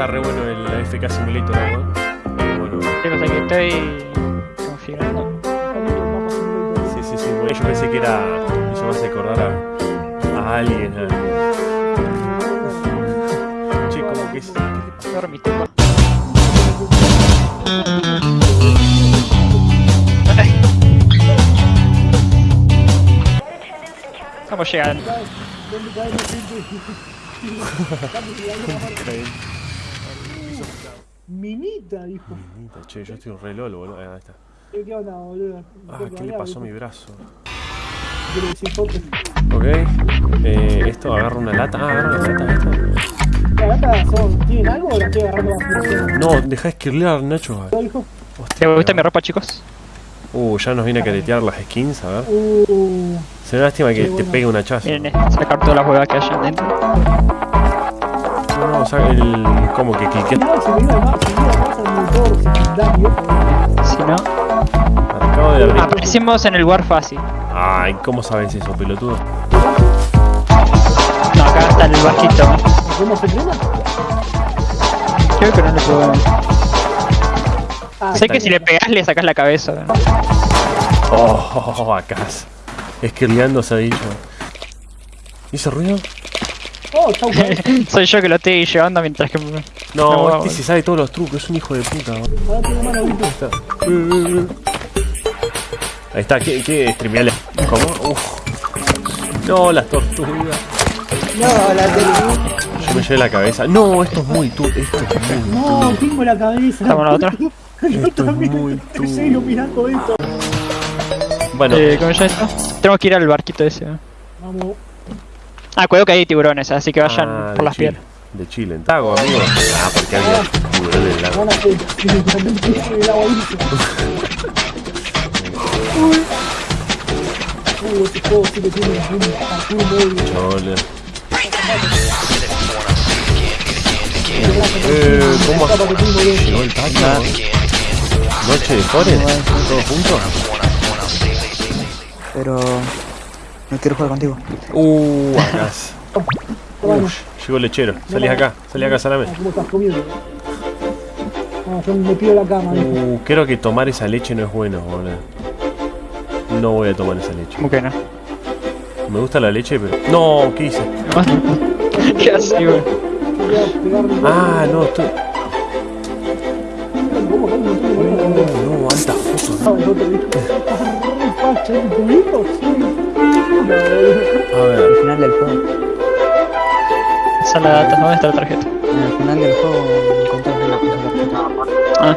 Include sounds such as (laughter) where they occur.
está re bueno el FK Simulator, ¿no? Bueno, Chicos, aquí estoy configurando. sí, sí, sí. Bueno, yo pensé que era. Eso me hace acordar a, a alguien. A... Che, como que es. Estamos llegando. Minita, dijo. Minita, Che, yo estoy re lolo, boludo. Ahí está. ¿Qué onda, boludo? Ah, ¿qué le pasó a mi brazo? Ok. Eh, esto agarra una lata. Ah, agarra una lata esto. ¿Las latas son, tienen algo o las estoy agarrando más No, deja de esquirlear, Nacho. ¿No, hijo? ¿Te gusta mi ropa, chicos? Uh, ya nos viene a caretear las skins, a ver. Uh, Será lástima que te pegue una chaza. Miren, eh, sacar todas las huevas que hayan dentro. O sea, el. como que cliqué. no, se me iba más, se me iba más al motor secundario. Si no, Acabo de abrir. aparecimos en el lugar fácil. Ay, ¿cómo sabes eso, pelotudo? No, acá está el bajito. ¿Cómo se frena? Creo que no le puedo. Ah, Sé que si le pegas le sacas la cabeza. ¿no? Oh, acá. Esquirleando se ha dicho. ¿Y ese ruido? Oh, chau. (laughs) Soy yo que lo estoy llevando mientras que. me- No, No, este se sabe todos los trucos, es un hijo de puta. Ahora tengo mano, está. Ahí está, ¿qué? ¿Qué? Streameale. ¿Cómo? Uf. No, las tortugas. No, la tele. Yo me llevé la cabeza. No, esto es muy tu. Esto es muy No, tengo la cabeza. ¿Estamos la otra? (laughs) Yo Esto es muy estoy serio mirando esto. Bueno, Eh, ¿Cómo ya? Tengo que ir al barquito ese. ¿no? Vamos. Ah, cuidado que hay tiburones, así que vayan ah, por las Chile. piedras. De Chile, en Tago, amigo. Ah, porque había tiburón en lago. Chole. Eh, ¿cómo llegó el tacho? Noche de Forest, todos juntos. Pero no quiero jugar contigo. Uh, acá. Bueno, Uf, llegó el lechero. Salí acá, salí acá, salame. ¿cómo estás comiendo? Ah, yo me pido la cama. Uh, creo que tomar esa leche no es bueno, boludo. No voy a tomar esa leche. ¿Cómo que no? Me gusta la leche, pero. No, ¿qué hice? ¿Qué haces, güey? Quería pegarle un Ah, no, estoy. No, no, alta foto. Esa es la data, ¿dónde está la tarjeta? En el final del juego encontraste la, la tarjeta. Ah.